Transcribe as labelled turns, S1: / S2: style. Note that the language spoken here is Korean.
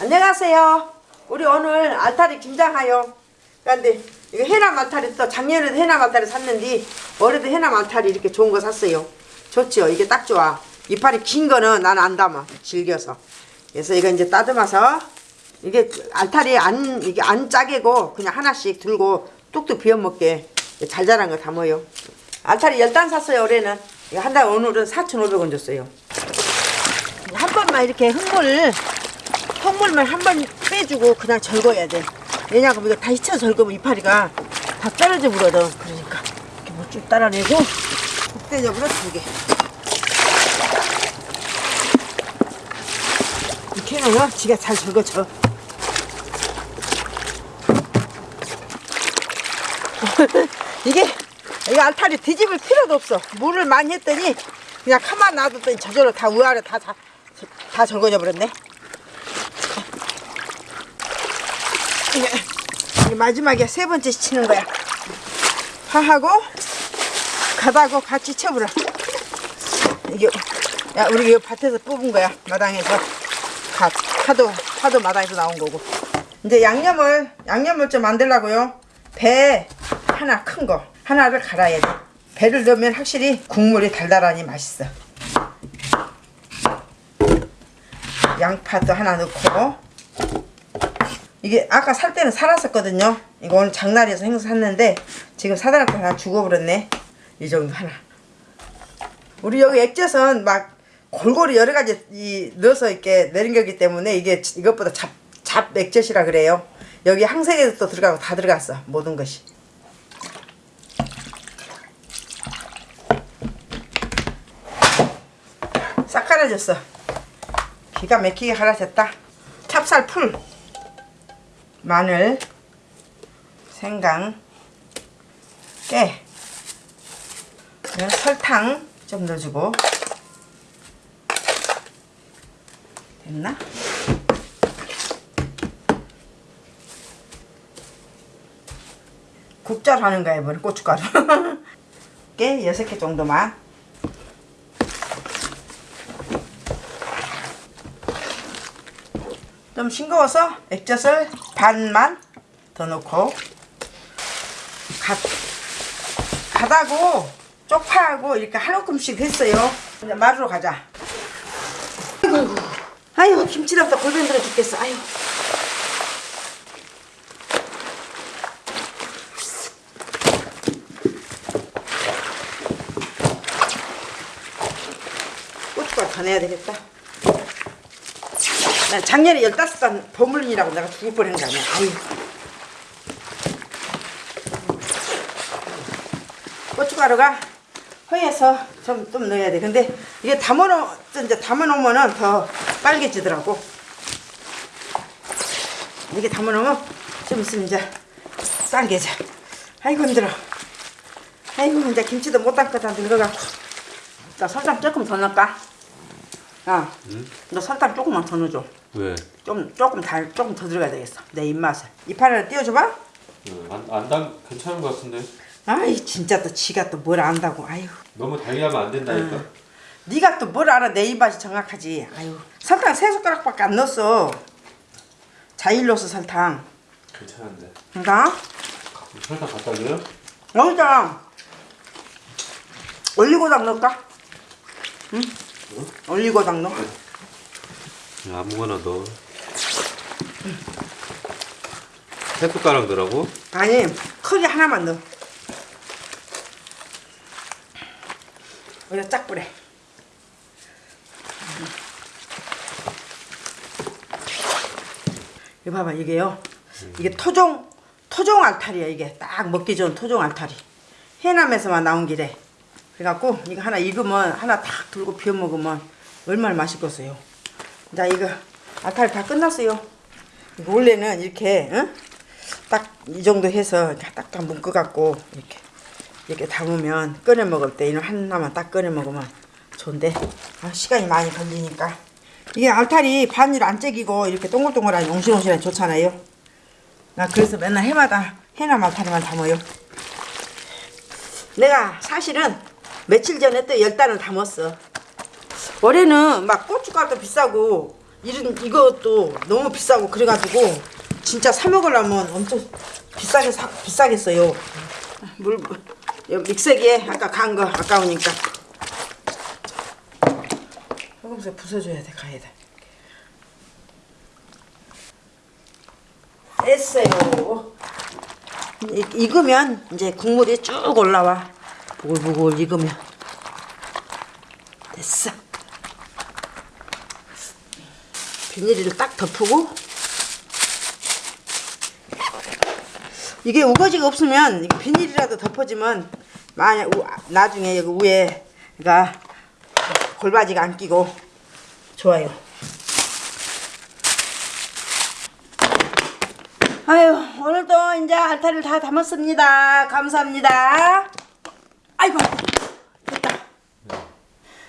S1: 안녕하세요. 우리 오늘 알타리 김장하요. 그런데 이거 해남 알타리 또 작년에도 해남 알타리 샀는데 올해도 해남 알타리 이렇게 좋은 거 샀어요. 좋죠. 이게 딱 좋아. 이파리 긴 거는 난 안 담아. 질겨서. 그래서 이거 이제 따듬어서 이게 알타리 안 이게 안 짜게고 그냥 하나씩 들고 뚝뚝 비워 먹게 잘 자란 거 담아요. 알타리 열단 샀어요 올해는. 이거 한달 오늘은 4,500원 줬어요. 한 번만 이렇게 흙물 흙물만 한 번 빼주고 그냥 절거야 돼. 왜냐하면 이거 다시 쳐 절거면 이파리가 다 떨어져 버거든. 그러니까 이렇게 뭐쭉 따라내고 국대적으로 두 개. 이렇게 해놓으면 지가 잘 절거져. 이게 이거 알타리 뒤집을 필요도 없어. 물을 많이 했더니 그냥 가만 놔뒀더니 저절로 다 위아래 다, 다, 다 절거져 버렸네. 이게 마지막에 세 번째 치는 거야. 파하고 가다고 같이 쳐버려. 이게 야 우리 이거 밭에서 뽑은 거야 마당에서 갓 파도 파도 마당에서 나온 거고. 이제 양념을 양념을 좀 만들라고요. 배 하나 큰 거 하나를 갈아야 돼. 배를 넣으면 확실히 국물이 달달하니 맛있어. 양파도 하나 넣고 이게 아까 살 때는 살았었거든요. 이거 오늘 장날에서 행사 샀는데 지금 사다가 다 죽어버렸네. 이 정도 하나. 우리 여기 액젓은 막 골고루 여러 가지 이 넣어서 이렇게 내린 거기 때문에 이게 이것보다 잡, 잡 액젓이라 그래요. 여기 항생제도 또 들어가고 다 들어갔어. 모든 것이. 싹 갈아졌어. 기가 막히게 갈아졌다. 찹쌀 풀. 마늘, 생강, 깨, 설탕 좀 넣어주고. 됐나? 국자로 하는 거야 이번에 고춧가루. 깨 6개 정도만 좀 싱거워서 액젓을 반만 더 넣고 갓, 갓하고 쪽파하고 이렇게 한 움큼씩 했어요. 이제 마루로 가자. 아이고 아이고 김치랑도 골반 들어 죽겠어. 아이고. 고춧가루 더 내야 되겠다 나 작년에 15단 버물린이라고 내가 죽을 거 아니야. 아유. 고춧가루가 허해서 좀, 좀 넣어야 돼. 근데 이게 담아놓, 이제 담아놓으면 더 빨개지더라고. 이게 담아놓으면 좀 있으면 이제 빨개져. 아이고, 힘들어. 아이고, 이제 김치도 못 담고 다 늙어갖고. 나 설탕 조금 더 넣을까? 야, 너 설탕 조금만 더 넣어줘.
S2: 왜?
S1: 좀 조금 달 조금 더 들어가야 되겠어 내 입맛을 이파리를 띄워줘봐
S2: 안단 괜찮은 것 같은데
S1: 아이 진짜 또 지가 또 뭘 안다고 아유
S2: 너무 달게 하면 안 된다니까.
S1: 네가 또 뭘 알아 내 입맛이 정확하지 아유 설탕 세 숟가락밖에 안 넣었어 자일로스 설탕
S2: 괜찮은데.
S1: 그러니까
S2: 설탕 갖다 줘요?
S1: 여기다 올리고당 넣을까? 응? 올리고당 넣어
S2: 아무거나 넣어. 세 숟가락 넣으라고?
S1: 아니 크게 하나만 넣어. 여기다 짝 뿌려. 이거 봐봐 이게요. 이게 토종 토종 알타리야 이게. 딱 먹기 좋은 토종 알타리. 해남에서만 나온 길에 그래갖고 이거 하나 익으면 하나 탁 들고 비워 먹으면 얼마나 맛있겠어요. 자 이거 알타리 다 끝났어요. 이거 원래는 이렇게 응? 딱이 정도 해서 딱딱 묶어갖고 이렇게 이렇게 담으면 꺼내 먹을 때 이런 하나만 딱 꺼내 먹으면 좋은데 아, 시간이 많이 걸리니까. 이게 알타리 바늘 안 째기고 이렇게 동글동글하니 옹실옹실하니 좋잖아요. 나 그래서 맨날 해마다 해남 알타리만 담아요. 내가 사실은 며칠 전에 또 열 단을 담았어 올해는 막 고춧가루도 비싸고 이런 이것도 너무 비싸고 그래가지고 진짜 사 먹으려면 엄청 비싸게 사, 비싸겠어요. 물 여- 믹서기에 아까 간 거 아까우니까 소금새 부숴줘야 돼 가야 돼. 됐어요. 이, 익으면 이제 국물이 쭉 올라와. 보글보글 익으면 됐어. 비닐을 딱 덮고 이게 우거지가 없으면 비닐이라도 덮어지면 만약 우- 나중에 여기 위에 가 골바지가 안 끼고 좋아요. 아유 오늘도 이제 알타를 다 담았습니다. 감사합니다. 아이고.